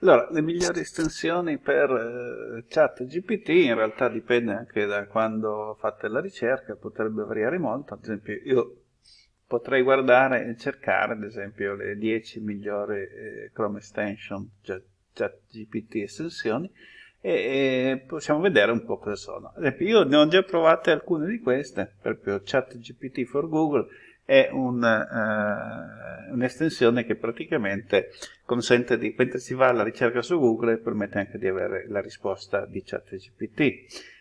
Allora, le migliori estensioni per eh, chat in realtà dipende anche da quando fate la ricerca, potrebbe variare molto, ad esempio io potrei guardare e cercare ad esempio le 10 migliori eh, Chrome extension chat GPT estensioni e, e, possiamo vedere un po' cosa sono. Ad esempio io ne ho già provate alcune di queste, esempio chat GPT for Google è un, uh, un'estensione che praticamente consente di, mentre si va alla ricerca su Google, permette anche di avere la risposta di ChatGPT.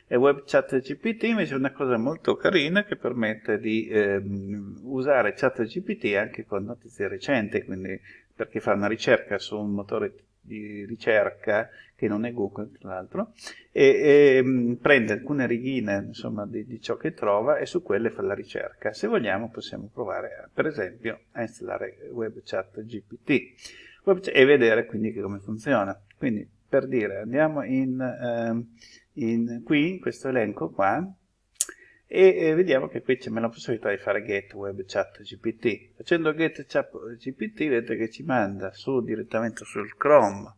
E WebChatGPT invece è una cosa molto carina che permette di ehm, usare ChatGPT anche con notizie recenti, quindi per chi fa una ricerca su un motore di ricerca che non è Google tra l'altro e, e mm, prende alcune righine insomma, di, di, ciò che trova e su quelle fa la ricerca. Se vogliamo possiamo provare per esempio a installare WebChat GPT e vedere quindi come funziona. Quindi per dire andiamo in, eh, in qui in questo elenco qua e eh, vediamo che qui c'è la possibilità di fare get web chat gpt facendo get chat gpt vedete che ci manda su direttamente sul chrome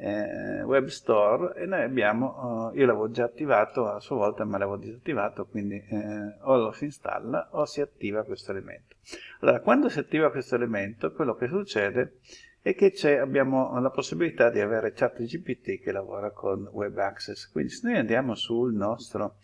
eh, web store e noi abbiamo uh, io l'avevo già attivato a sua volta ma l'avevo disattivato quindi eh, o lo si installa o si attiva questo elemento. Allora quando si attiva questo elemento quello che succede è che abbiamo la possibilità di avere chat gpt che lavora con web access. Quindi se noi andiamo sul nostro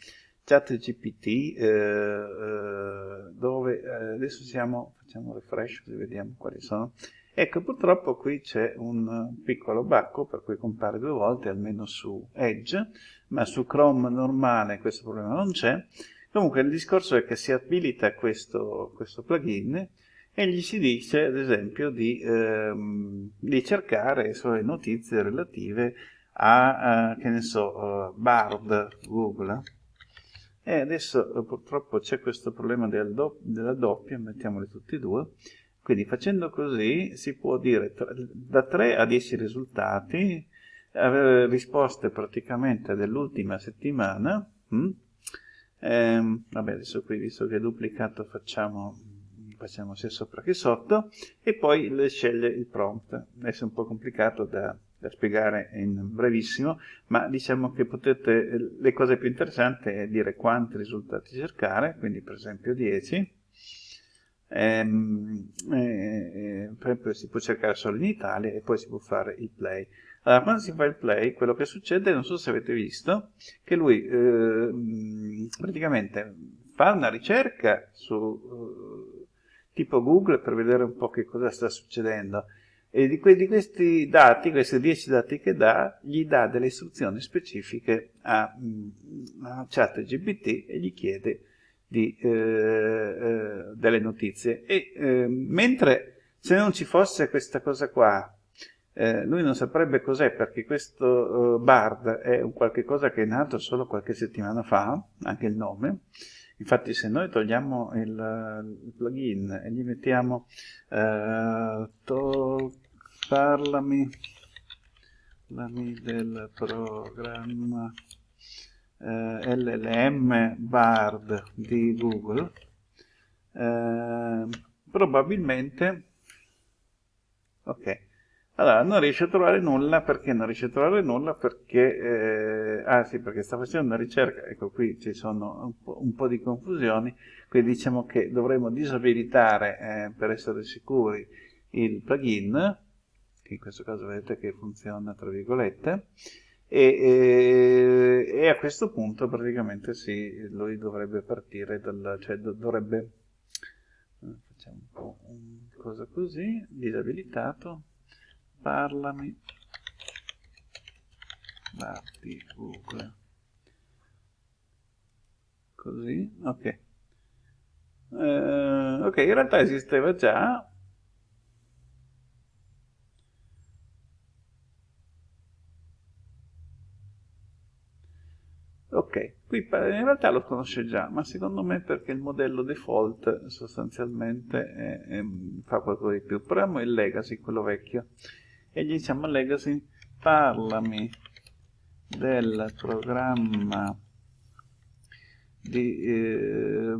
chat GPT eh, eh, dove eh, adesso siamo, facciamo refresh così vediamo quali sono. Ecco, purtroppo qui c'è un piccolo bacco per cui compare due volte, almeno su Edge, ma su Chrome normale questo problema non c'è. Comunque il discorso è che si abilita questo, questo plugin e gli si dice ad esempio di, ehm, di cercare sulle notizie relative a, a che ne so, uh, Bard Google e adesso eh, purtroppo c'è questo problema del do della doppia, mettiamoli tutti e due, quindi facendo così si può dire da 3 a 10 risultati, avere risposte praticamente dell'ultima settimana, hm? eh, vabbè adesso qui visto che è duplicato facciamo, facciamo sia sopra che sotto, e poi sceglie il prompt, adesso è un po' complicato da da spiegare in brevissimo, ma diciamo che potete, le cose più interessanti è dire quanti risultati cercare, quindi per esempio 10, ehm, eh, eh, si può cercare solo in Italia e poi si può fare il play. Allora, quando si fa il play, quello che succede, non so se avete visto, che lui eh, praticamente fa una ricerca su eh, tipo Google per vedere un po' che cosa sta succedendo, e di, que di, questi dati, questi 10 dati che dà, gli dà delle istruzioni specifiche a, mm, a ChatGPT e gli chiede di, eh, eh, delle notizie. E eh, mentre se non ci fosse questa cosa qua, eh, lui non saprebbe cos'è perché questo uh, Bard è un qualche cosa che è nato solo qualche settimana fa, anche il nome, Infatti se noi togliamo il, il plugin e gli mettiamo eh, parlami, parlami del programma eh, LLM Bard di Google, eh, probabilmente, ok, allora non riesce a trovare nulla, perché non riesce a trovare nulla? Perché, eh, ah sì, perché sta facendo una ricerca, ecco qui ci sono un po', un po di confusioni, quindi diciamo che dovremmo disabilitare eh, per essere sicuri il plugin, che in questo caso vedete che funziona tra virgolette, e, e, e a questo punto praticamente sì, lui dovrebbe partire dal, cioè dovrebbe, eh, facciamo un po' una cosa così, disabilitato, parlami, Batti Google, così, ok. Eh, ok, in realtà esisteva già, Ok, qui in realtà lo conosce già, ma secondo me perché il modello default sostanzialmente è, è, fa qualcosa di più. Proviamo il legacy, quello vecchio, e gli diciamo legacy, parlami del programma di eh,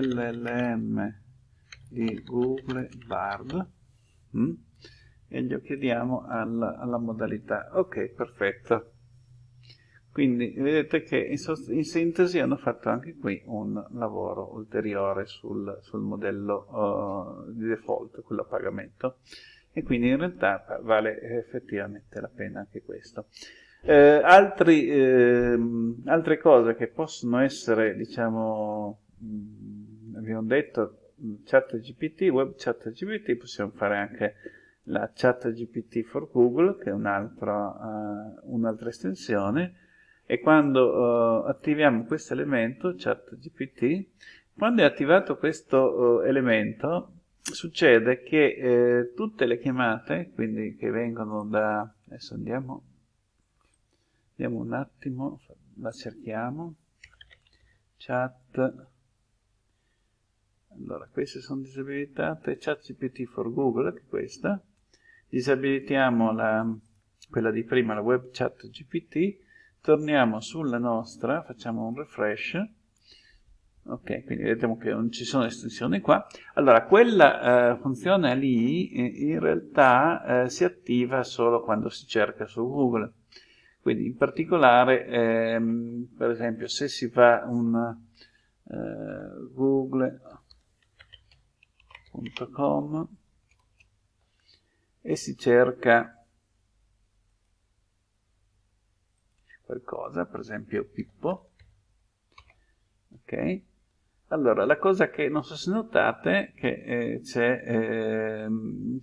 LLM di Google Bard mm? e gli chiediamo alla, alla modalità. Ok, perfetto. Quindi vedete che in, in, sintesi hanno fatto anche qui un lavoro ulteriore sul, sul modello uh, di default, quello a pagamento, e quindi in realtà vale effettivamente la pena anche questo. Eh, altri, eh, altre cose che possono essere, diciamo, mh, abbiamo detto, chat GPT, web chat GPT, possiamo fare anche la chat GPT for Google, che è un'altra uh, un estensione, e quando uh, attiviamo questo elemento, chat GPT, quando è attivato questo uh, elemento, succede che eh, tutte le chiamate, quindi che vengono da, adesso andiamo Vediamo un attimo, la cerchiamo. Chat. Allora, queste sono disabilitate. Chat GPT for Google, che è questa. Disabilitiamo la, quella di prima, la web chat GPT. Torniamo sulla nostra, facciamo un refresh. Ok, quindi vediamo che non ci sono estensioni qua. Allora, quella eh, funzione lì eh, in realtà eh, si attiva solo quando si cerca su Google. Quindi in particolare, ehm, per esempio, se si fa un eh, google.com e si cerca qualcosa, per esempio Pippo, ok? Allora, la cosa che non so se notate è che eh, eh,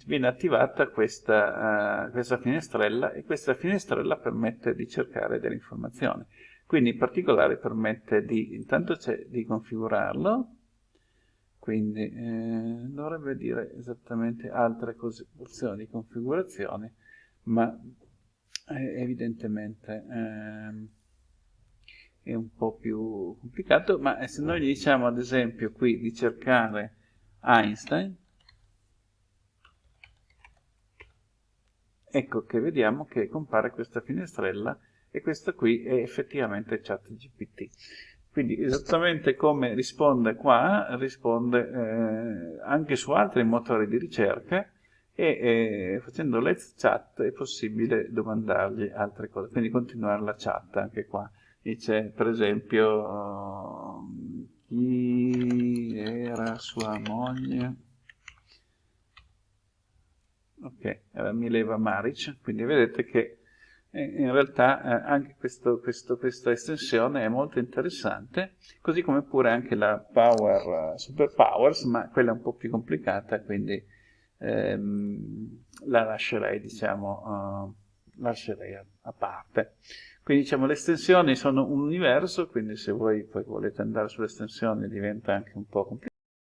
viene attivata questa, uh, questa, finestrella e questa finestrella permette di cercare delle informazioni. Quindi in particolare permette di, intanto di configurarlo, quindi eh, dovrebbe dire esattamente altre cose, opzioni di configurazione, ma evidentemente ehm, è un po' più complicato, ma se noi gli diciamo ad esempio qui di cercare Einstein, ecco che vediamo che compare questa finestrella e questa qui è effettivamente ChatGPT. Quindi esattamente come risponde qua, risponde eh, anche su altri motori di ricerca e eh, facendo let's chat è possibile domandargli altre cose, quindi continuare la chat anche qua. Dice per esempio chi era sua moglie? Ok, eh, Mileva Maric quindi vedete che eh, in realtà eh, anche questo, questo, questa estensione è molto interessante così come pure anche la Power uh, Super Powers ma quella è un po' più complicata quindi ehm, la lascerei diciamo uh, lascerei a, a parte quindi diciamo le estensioni sono un universo, quindi se voi poi volete andare sulle estensioni diventa anche un po' complicato.